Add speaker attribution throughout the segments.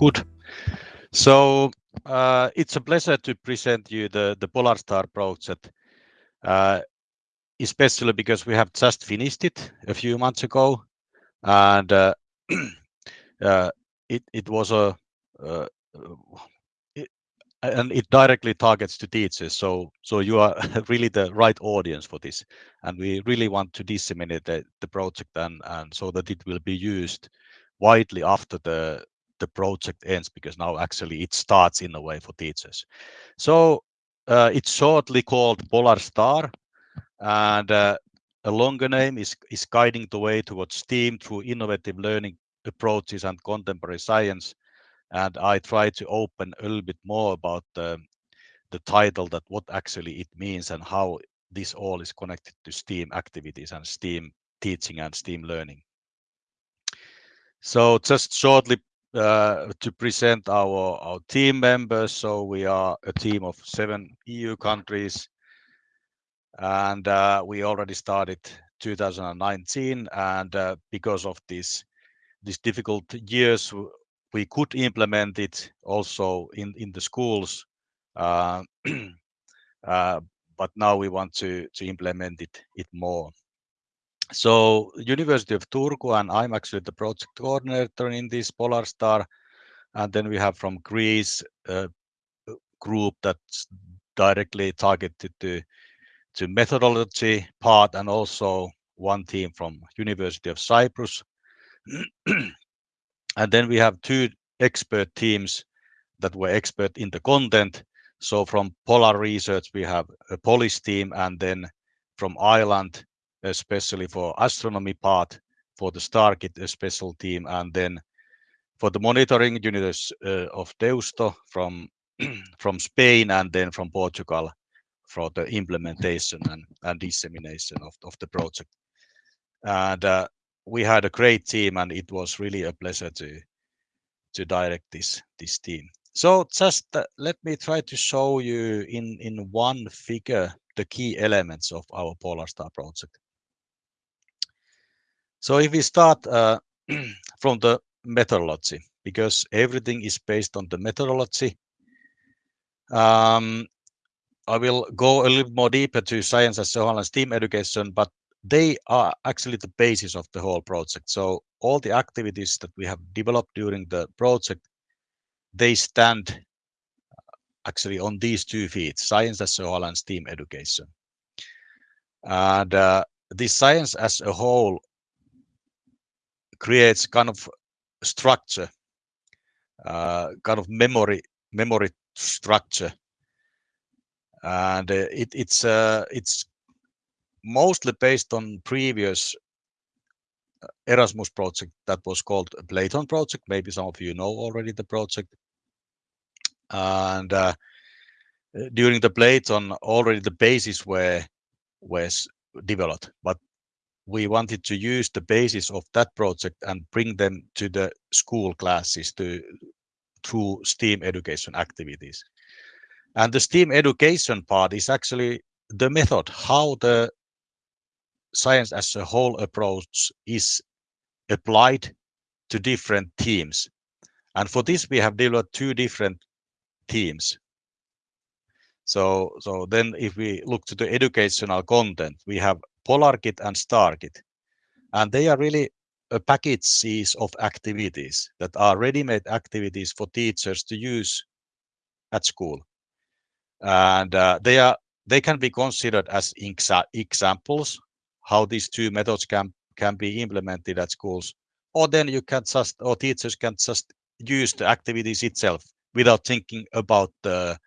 Speaker 1: Good. So uh, it's a pleasure to present you the, the Polarstar project, uh, especially because we have just finished it a few months ago. And uh, uh it, it was a, uh, it, and it directly targets to teachers. So, so you are really the right audience for this. And we really want to disseminate the, the project and, and so that it will be used widely after the the project ends because now actually it starts in a way for teachers. So uh, it's shortly called Polar Star and uh, a longer name is, is guiding the way towards STEAM through innovative learning approaches and contemporary science. And I try to open a little bit more about the, the title that what actually it means and how this all is connected to STEAM activities and STEAM teaching and STEAM learning. So just shortly uh, to present our, our team members. So we are a team of seven EU countries. And uh, we already started 2019 and uh, because of this these difficult years we could implement it also in in the schools. Uh, uh, but now we want to to implement it it more so University of Turku, and I'm actually the project coordinator in this Polar Star. And then we have from Greece a group that's directly targeted to, to methodology part and also one team from University of Cyprus. and then we have two expert teams that were expert in the content. So from Polar Research, we have a Polish team, and then from Ireland, especially for astronomy part, for the StarKit, a special team, and then for the monitoring units uh, of Deusto from from Spain and then from Portugal for the implementation and, and dissemination of, of the project. And uh, we had a great team and it was really a pleasure to to direct this this team. So just uh, let me try to show you in in one figure the key elements of our Polar Star project. So if we start uh, from the methodology, because everything is based on the methodology, um, I will go a little more deeper to science as a whole and STEAM education, but they are actually the basis of the whole project. So all the activities that we have developed during the project, they stand actually on these two feet, science as a whole and STEAM education. And uh, this science as a whole creates kind of structure, uh, kind of memory memory structure, and uh, it, it's uh, it's mostly based on previous uh, Erasmus project that was called Platon project. Maybe some of you know already the project. And uh, during the Platon, already the basis were was developed, but we wanted to use the basis of that project and bring them to the school classes to through STEAM education activities. And the STEAM education part is actually the method, how the science as a whole approach is applied to different teams. And for this, we have developed two different teams. So, so then if we look to the educational content, we have PolarKit and StarKit. And they are really a packages of activities that are ready-made activities for teachers to use at school. And uh, they are they can be considered as exa examples how these two methods can can be implemented at schools. Or then you can just or teachers can just use the activities itself without thinking about the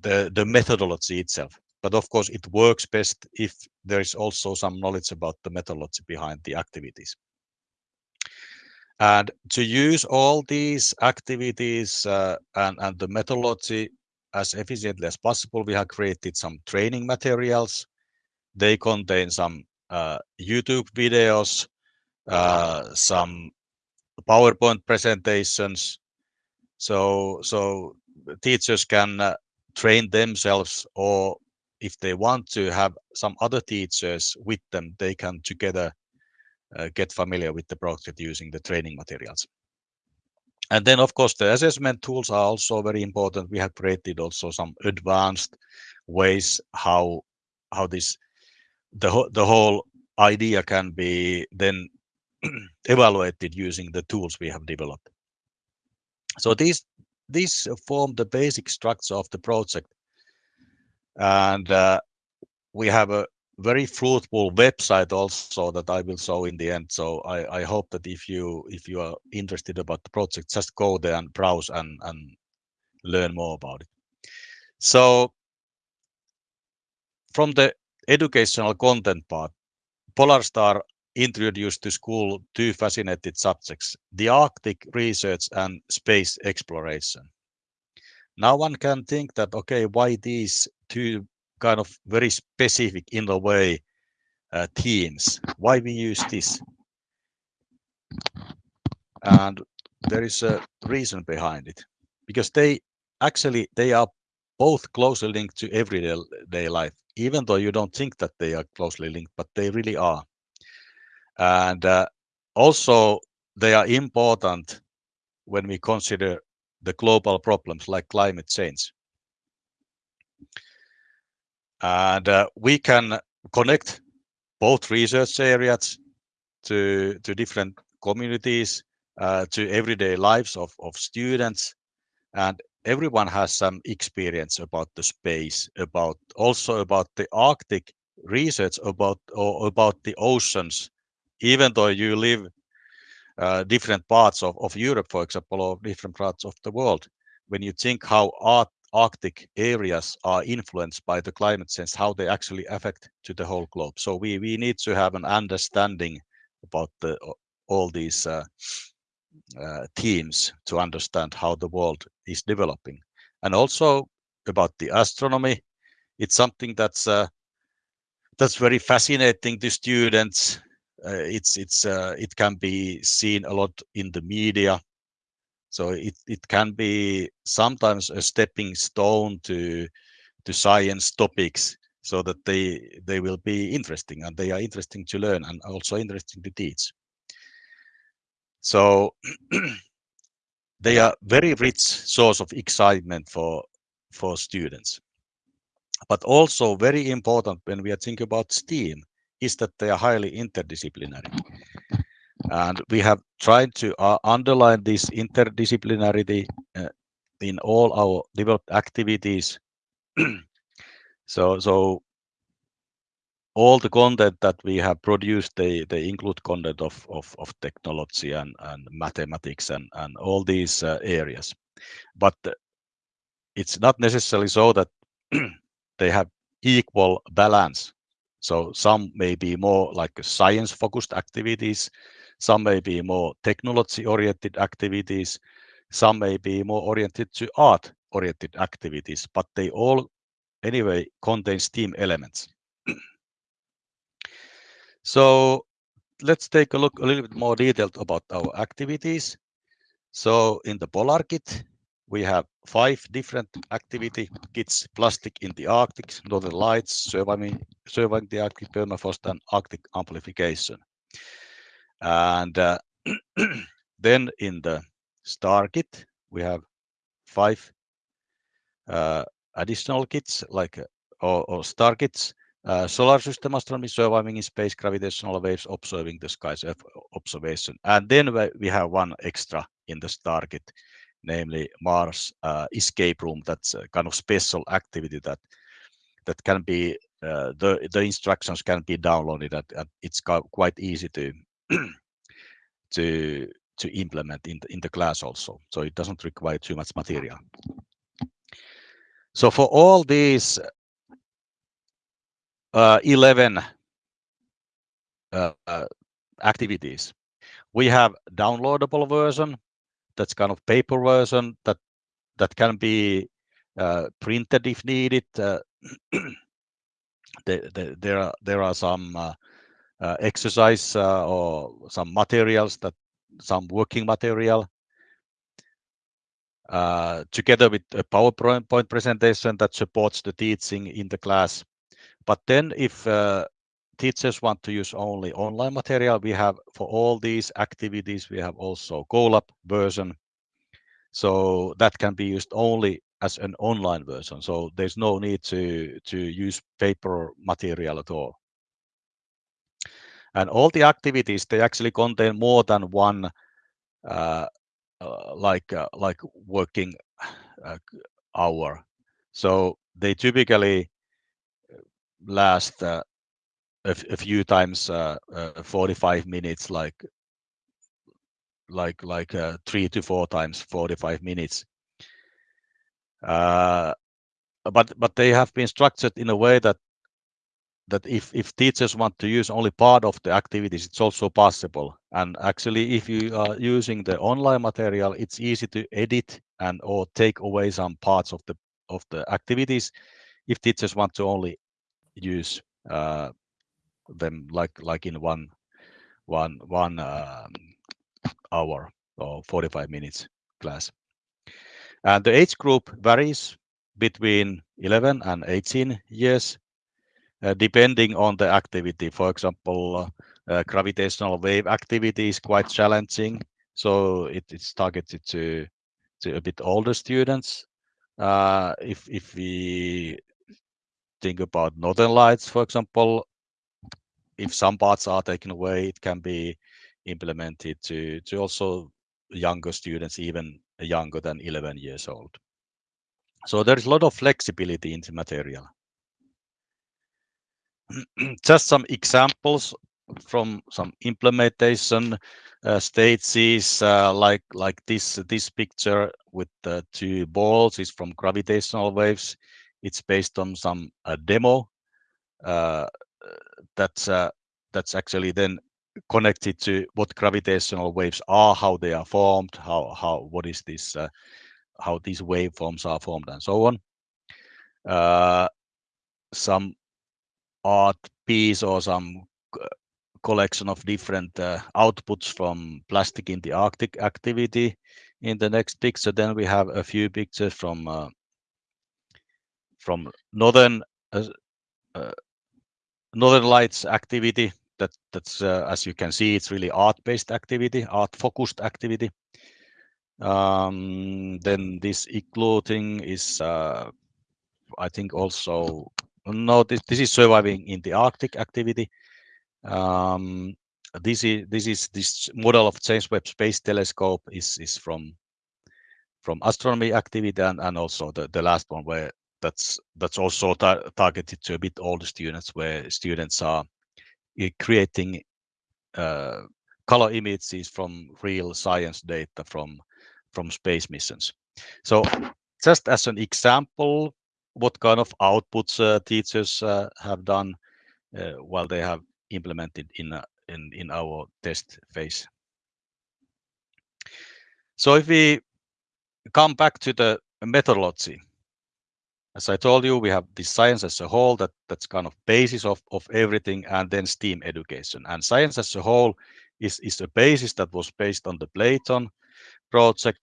Speaker 1: the, the methodology itself. But of course, it works best if there is also some knowledge about the methodology behind the activities. And to use all these activities uh, and, and the methodology as efficiently as possible, we have created some training materials. They contain some uh, YouTube videos, uh, some PowerPoint presentations. So, so teachers can uh, train themselves or if they want to have some other teachers with them, they can together uh, get familiar with the project using the training materials. And then, of course, the assessment tools are also very important. We have created also some advanced ways how how this the the whole idea can be then evaluated using the tools we have developed. So these these form the basic structure of the project, and uh, we have a very fruitful website also that I will show in the end. So I, I hope that if you if you are interested about the project, just go there and browse and and learn more about it. So from the educational content part, Polarstar introduced to school two fascinated subjects, the Arctic research and space exploration. Now one can think that, okay, why these two kind of very specific in a way uh, themes? Why we use this? And there is a reason behind it because they actually they are both closely linked to everyday life, even though you don't think that they are closely linked, but they really are. And uh, also they are important when we consider the global problems like climate change. And uh, we can connect both research areas to, to different communities, uh, to everyday lives of, of students. And everyone has some experience about the space, about also about the Arctic research about or about the oceans even though you live uh, different parts of, of Europe, for example, or different parts of the world, when you think how art, Arctic areas are influenced by the climate change, how they actually affect to the whole globe. So we, we need to have an understanding about the, all these uh, uh, themes to understand how the world is developing. And also about the astronomy, it's something that's uh, that's very fascinating to students it's it's uh, it can be seen a lot in the media. So it it can be sometimes a stepping stone to to science topics so that they they will be interesting and they are interesting to learn and also interesting to teach. So they are very rich source of excitement for for students. But also very important when we are thinking about STEAM is that they are highly interdisciplinary. And we have tried to uh, underline this interdisciplinarity uh, in all our developed activities. so, so all the content that we have produced, they, they include content of, of, of technology and, and mathematics and, and all these uh, areas. But it's not necessarily so that they have equal balance so some may be more like science focused activities, some may be more technology oriented activities, some may be more oriented to art oriented activities, but they all anyway contain STEAM elements. so let's take a look a little bit more detailed about our activities. So in the PolarKit, we have five different activity kits, plastic in the Arctic, Northern Lights, surviving, surviving the Arctic permafrost and Arctic amplification. And uh, then in the star kit, we have five uh, additional kits like uh, or, or star kits, uh, solar system astronomy, surviving in space, gravitational waves, observing the skies observation. And then we have one extra in the star kit, namely Mars uh, escape room. That's a kind of special activity that that can be uh, the the instructions can be downloaded. At, it's quite easy to to to implement in the, in the class also. So it doesn't require too much material. So for all these uh, 11 uh, uh, activities, we have downloadable version that's kind of paper version that that can be uh, printed if needed. Uh, the, the, there are there are some uh, uh exercise uh, or some materials that some working material uh, together with a PowerPoint presentation that supports the teaching in the class. But then if teachers want to use only online material, we have for all these activities, we have also Go-Lab version. So that can be used only as an online version. So there's no need to, to use paper material at all. And all the activities, they actually contain more than one uh, uh, like uh, like working uh, hour. So they typically last uh, a, few times uh, 45 minutes, like like like three to four times 45 minutes. but but they have been structured in a way that that if, if teachers want to use only part of the activities, it's also possible. And actually, if you are using the online material, it's easy to edit and or take away some parts of the of the activities if teachers want to only use uh, them like like in one one one um, hour or 45 minutes class. And the age group varies between 11 and 18 years uh, depending on the activity. For example, uh, gravitational wave activity is quite challenging, so it, it's targeted to to a bit older students. Uh, if if we think about northern lights, for example, if some parts are taken away, it can be implemented to to also younger students, even younger than 11 years old. So there's a lot of flexibility in the material. just some examples from some implementation uh, stages uh, like like this this picture with the two balls is from gravitational waves it's based on some uh, demo uh, that's uh, that's actually then connected to what gravitational waves are how they are formed how how what is this uh, how these waveforms are formed and so on some art piece or some collection of different uh, outputs from plastic in the Arctic activity. In the next picture, then we have a few pictures from uh, from northern uh, uh northern lights activity. That that's uh, as you can see, it's really art-based activity, art-focused activity. Um, then this igloo thing is, uh, I think, also no, this, is surviving in the Arctic activity. Um, this is this is this model of James Webb Space Telescope is from from astronomy activity and, also the last one where that's that's also tar targeted to a bit older students where students are eh, creating uh, color images from real science data from from space missions. So just as an example, what kind of outputs uh, teachers uh, have done uh, while they have implemented in, in, in our test phase. So if we come back to the methodology, as I told you, we have the science as a whole that that's kind of basis of, of everything and then STEAM education. And science as a whole is, is a basis that was based on the Platon project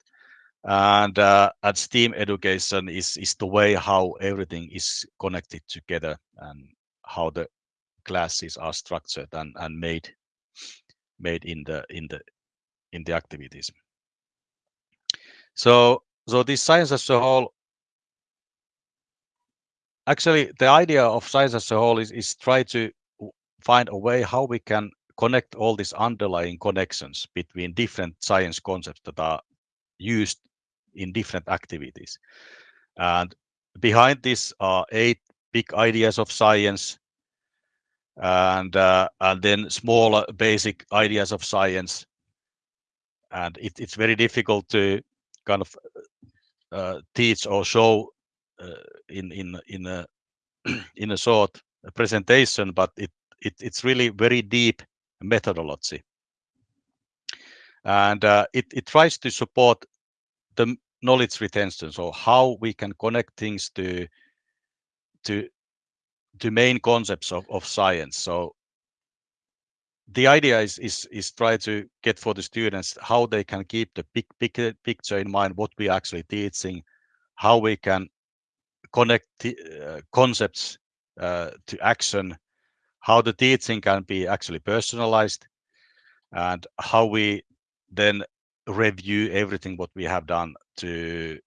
Speaker 1: and uh, and STEAM education is is the way how everything is connected together and how the classes are structured and and made made in the in the in the activities so so this science as a whole actually the idea of science as a whole is is try to find a way how we can connect all these underlying connections between different science concepts that are used in different activities. And behind this are eight big ideas of science and uh, and then smaller basic ideas of science. And it, it's very difficult to kind of uh, teach or show in in in a in a short presentation, but it, it it's really very deep methodology, and uh, it it tries to support the knowledge retention so how we can connect things to to to main concepts of, of science. So the idea is is is try to get for the students how they can keep the big, big picture in mind what we are actually teaching how we can connect uh, concepts uh, to action how the teaching can be actually personalized and how we then review everything what we have done to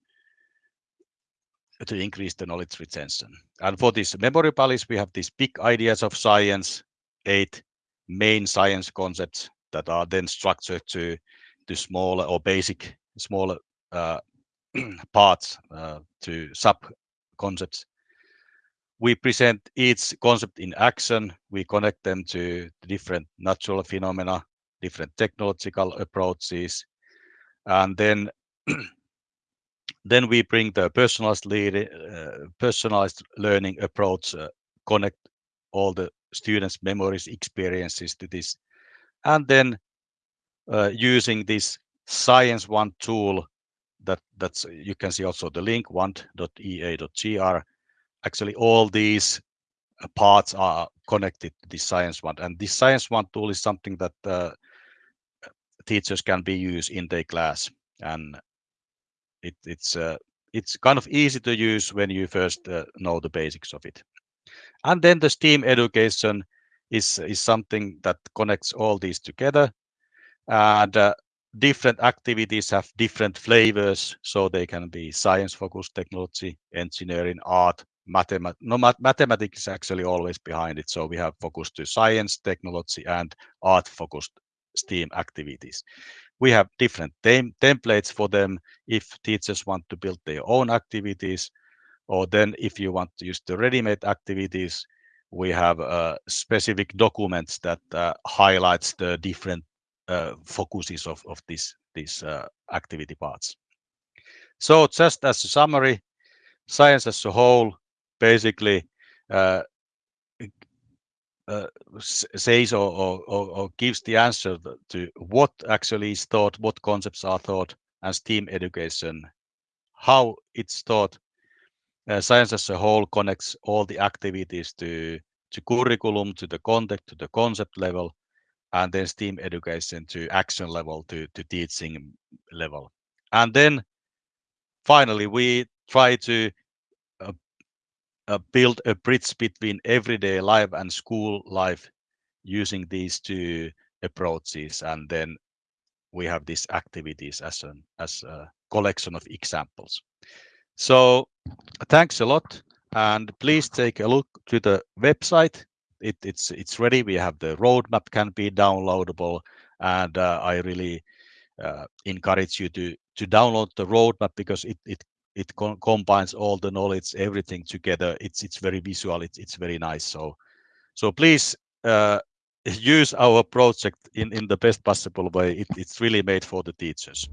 Speaker 1: to increase the knowledge retention. And for this memory palace, we have these big ideas of science, eight main science concepts that are then structured to to smaller or basic smaller uh, parts uh, to sub concepts. We present each concept in action. We connect them to different natural phenomena, different technological approaches, and then then we bring the personalized lead, uh, personalized learning approach, uh, connect all the students' memories, experiences to this, and then uh, using this Science One tool that that's you can see also the link one.ea.gr. Actually, all these uh, parts are connected to the Science One, and this Science One tool is something that uh, teachers can be used in their class, and it, it's uh, it's kind of easy to use when you first uh, know the basics of it. And then the STEAM education is is something that connects all these together, and uh, different activities have different flavors, so they can be science-focused technology, engineering, art, mathematics. No, math mathematics is actually always behind it. So we have focused to science, technology, and art-focused STEAM activities. We have different tem templates for them if teachers want to build their own activities, or then if you want to use the ready-made activities, we have uh, specific documents that uh, highlights the different focuses of, of this, these uh, activity parts. So just as a summary, science as a whole basically uh, uh, says or, or, or, gives the answer to what actually is taught, what concepts are taught, and STEAM education, how it's taught. Uh, science as a whole connects all the activities to to curriculum, to the content, to the concept level, and then STEAM education to action level, to, to teaching level. And then finally, we try to uh, uh, build a bridge between everyday life and school life using these two approaches. And then we have these activities as, an, as a collection of examples. So thanks a lot. And please take a look to the website it, it's it's ready. We have the roadmap can be downloadable, and uh, I really uh, encourage you to to download the roadmap because it it it combines all the knowledge, everything together. It's it's very visual. It's it's very nice. So so please uh, use our project in in the best possible way. It, it's really made for the teachers.